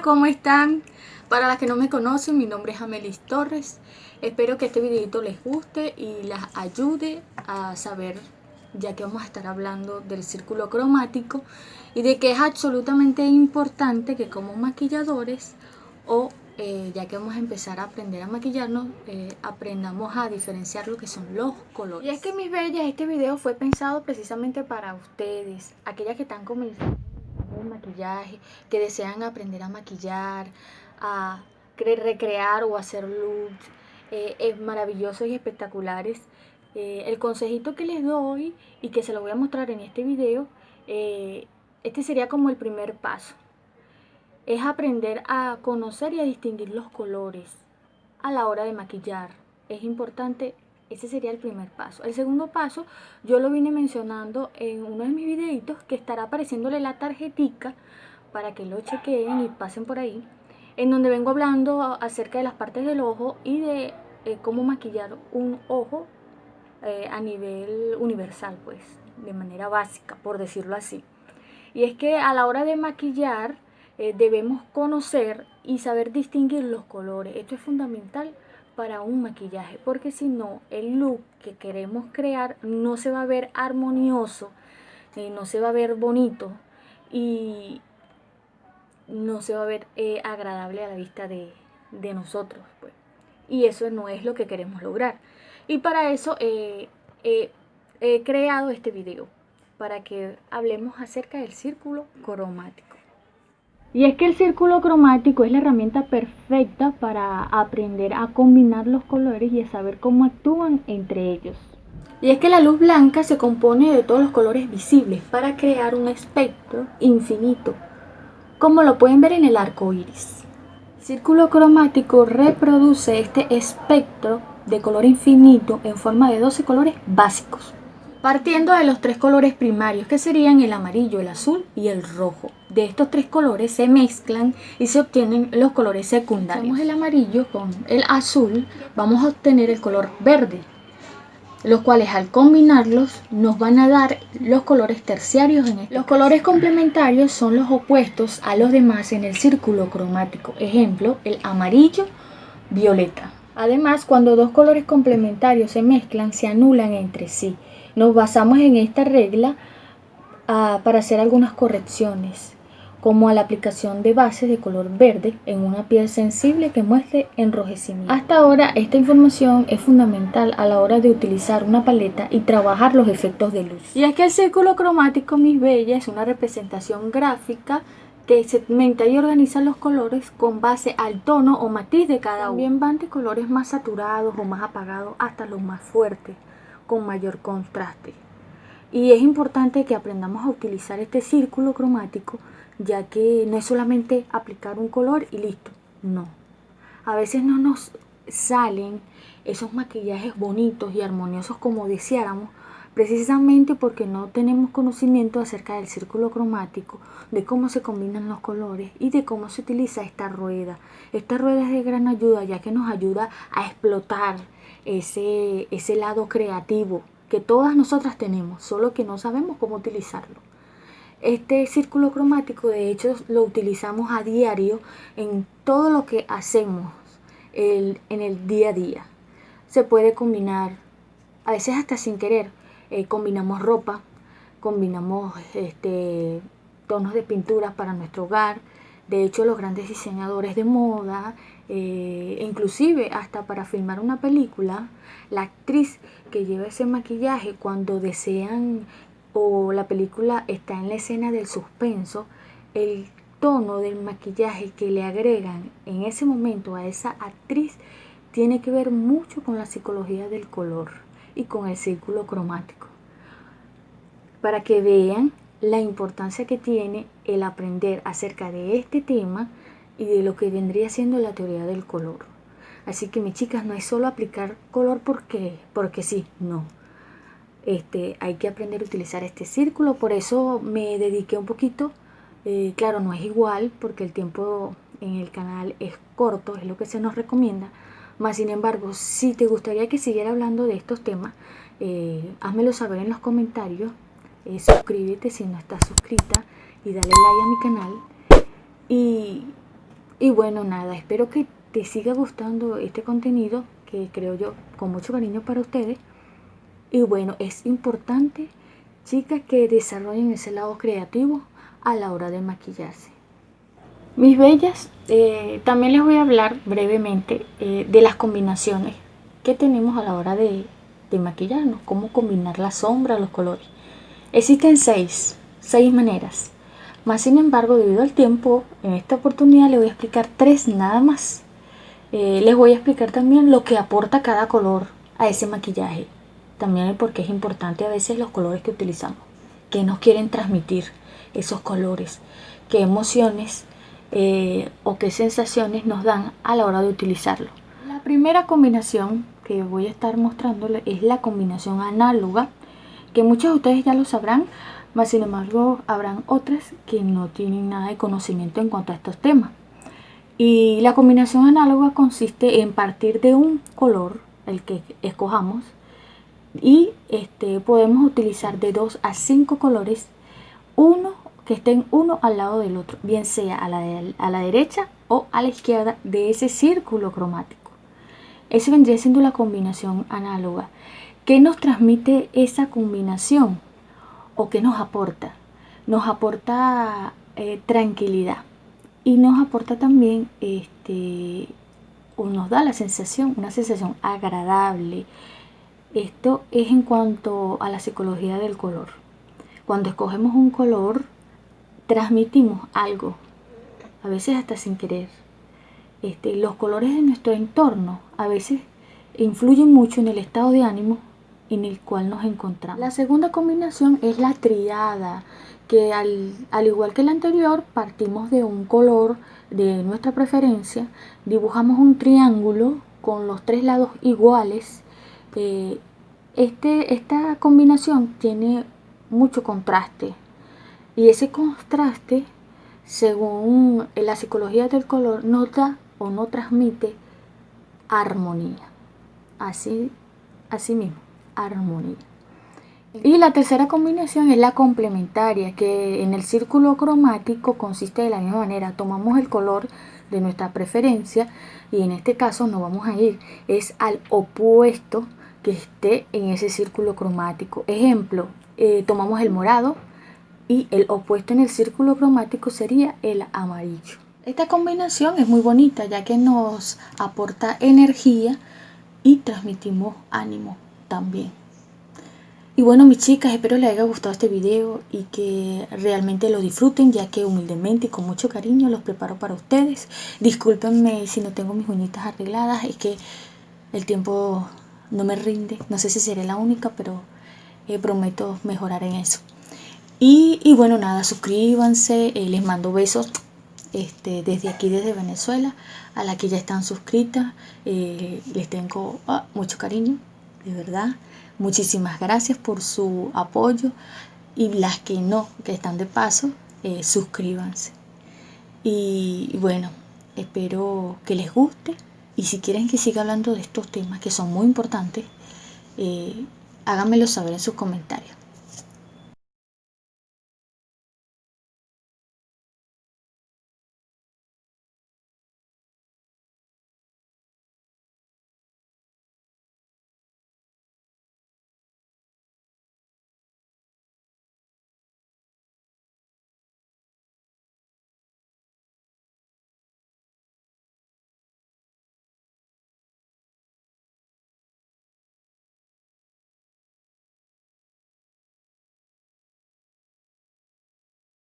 ¿cómo están? Para las que no me conocen, mi nombre es Amelis Torres. Espero que este videito les guste y las ayude a saber, ya que vamos a estar hablando del círculo cromático y de que es absolutamente importante que como maquilladores o eh, ya que vamos a empezar a aprender a maquillarnos, eh, aprendamos a diferenciar lo que son los colores. Y es que mis bellas, este video fue pensado precisamente para ustedes, aquellas que están comenzando maquillaje, que desean aprender a maquillar, a recrear o hacer looks eh, es maravillosos y espectaculares. el consejito que les doy y que se lo voy a mostrar en este video, este sería como el primer paso es aprender a conocer y a distinguir los colores a la hora de maquillar. Es importante, ese sería el primer paso. El segundo paso, yo lo vine mencionando en uno de mis videitos que estará apareciéndole la tarjetica para que lo chequeen y pasen por ahí, en donde vengo hablando acerca de las partes del ojo y de eh, cómo maquillar un ojo eh, a nivel universal, pues, de manera básica, por decirlo así. Y es que a la hora de maquillar, eh, debemos conocer y saber distinguir los colores. Esto es fundamental para un maquillaje, porque si no, el look que queremos crear no se va a ver armonioso, eh, no se va a ver bonito y no se va a ver eh, agradable a la vista de, nosotros. Pues. Y eso no es lo que queremos lograr. Y para eso he creado este video, para que hablemos acerca del círculo cromático. Y es que el círculo cromático es la herramienta perfecta para aprender a combinar los colores y a saber cómo actúan entre ellos. Y es que la luz blanca se compone de todos los colores visibles para crear un espectro infinito, como lo pueden ver en el arco iris. El círculo cromático reproduce este espectro de color infinito en forma de 12 colores básicos partiendo de los tres colores primarios que serían el amarillo, el azul y el rojo. De estos tres colores se mezclan y se obtienen los colores secundarios. Tenemos el amarillo con el azul, vamos a obtener el color verde, los cuales al combinarlos nos van a dar los colores terciarios en este Los colores complementarios son los opuestos a los demás en el círculo cromático. Ejemplo, el amarillo, violeta. Además, cuando dos colores complementarios se mezclan, se anulan entre sí. Nos basamos en esta regla ah, para hacer algunas correcciones, como a la aplicación de bases de color verde en una piel sensible que muestre enrojecimiento. Hasta ahora esta información es fundamental a la hora de utilizar una paleta y trabajar los efectos de luz. Y es que el círculo cromático, mis bellas, es una representación gráfica que segmenta y organiza los colores con base al tono o matiz de cada uno. También van de colores más saturados o más apagados hasta los más fuertes con mayor contraste. Y es importante que aprendamos a utilizar este círculo cromático, ya que no es solamente aplicar un color y listo, no. A veces no nos salen esos maquillajes bonitos y armoniosos como deseáramos, precisamente porque no tenemos conocimiento acerca del círculo cromático, de cómo se combinan los colores y de cómo se utiliza esta rueda. Esta rueda es de gran ayuda ya que nos ayuda a explotar ese, ese lado creativo que todas nosotras tenemos, solo que no sabemos cómo utilizarlo. Este círculo cromático de hecho lo utilizamos a diario en todo lo que hacemos en el día a día. Se puede combinar, a veces hasta sin querer, eh, combinamos ropa, combinamos este, tonos de pinturas para nuestro hogar, de hecho, los grandes diseñadores de moda, eh, inclusive hasta para filmar una película, la actriz que lleva ese maquillaje cuando desean o la película está en la escena del suspenso, el tono del maquillaje que le agregan en ese momento a esa actriz tiene que ver mucho con la psicología del color y con el círculo cromático. Para que vean la importancia que tiene el aprender acerca de este tema y de lo que vendría siendo la teoría del color. Así que mis chicas, no es solo aplicar color porque, porque sí, no. Este, hay que aprender a utilizar este círculo, por eso me dediqué un poquito, eh, claro, no es igual porque el tiempo en el canal es corto, es lo que se nos recomienda, más sin embargo, si te gustaría que siguiera hablando de estos temas, eh, házmelo saber en los comentarios eh, suscríbete si no estás suscrita y dale like a mi canal y Y bueno, nada, espero que te siga gustando este contenido que creo yo con mucho cariño para ustedes. Y bueno, es importante, chicas, que desarrollen ese lado creativo a la hora de maquillarse. Mis bellas, eh, también les voy a hablar brevemente eh, de las combinaciones que tenemos a la hora de, maquillarnos, cómo combinar la sombra, los colores. Existen seis, seis maneras. Más sin embargo, debido al tiempo, en esta oportunidad les voy a explicar tres nada más. Eh, les voy a explicar también lo que aporta cada color a ese maquillaje. También el por qué es importante a veces los colores que utilizamos. ¿Qué nos quieren transmitir esos colores? ¿Qué emociones eh, o qué sensaciones nos dan a la hora de utilizarlo? La primera combinación que voy a estar mostrándoles es la combinación análoga, que muchos de ustedes ya lo sabrán, mas sin embargo habrán otras que no tienen nada de conocimiento en cuanto a estos temas. Y la combinación análoga consiste en partir de un color, el que escojamos, y este, podemos utilizar de 2 a 5 colores, uno que estén uno al lado del otro, bien sea a la, a la derecha o a la izquierda de ese círculo cromático. Eso vendría siendo la combinación análoga. ¿Qué nos transmite esa combinación? o qué nos aporta. Nos aporta eh, tranquilidad y nos aporta también, este, o nos da la sensación, una sensación agradable. Esto es en cuanto a la psicología del color. Cuando escogemos un color, transmitimos algo, a veces hasta sin querer. Este, los colores de nuestro entorno a veces influyen mucho en el estado de ánimo en el cual nos encontramos. La segunda combinación es la triada, que al, igual que la anterior partimos de un color de nuestra preferencia, dibujamos un triángulo con los tres lados iguales. Eh, este, esta combinación tiene mucho contraste y ese contraste, según la psicología del color, nota o no transmite armonía. Así, así mismo armonía. Y la tercera combinación es la complementaria, que en el círculo cromático consiste de la misma manera. Tomamos el color de nuestra preferencia y en este caso no vamos a ir, es al opuesto que esté en ese círculo cromático. Ejemplo, eh, tomamos el morado y el opuesto en el círculo cromático sería el amarillo. Esta combinación es muy bonita ya que nos aporta energía y transmitimos ánimo también. Y bueno mis chicas, espero les haya gustado este video y que realmente lo disfruten ya que humildemente y con mucho cariño los preparo para ustedes. Discúlpenme si no tengo mis uñitas arregladas, es que el tiempo no me rinde, no sé si seré la única, pero eh, prometo mejorar en eso. Y, bueno, nada, suscríbanse, eh, les mando besos este, desde aquí, desde Venezuela, a la que ya están suscritas, eh, les tengo ah, mucho cariño de verdad. Muchísimas gracias por su apoyo y las que no, que están de paso, eh, suscríbanse. Y, bueno, espero que les guste y si quieren que siga hablando de estos temas que son muy importantes, eh, háganmelo saber en sus comentarios.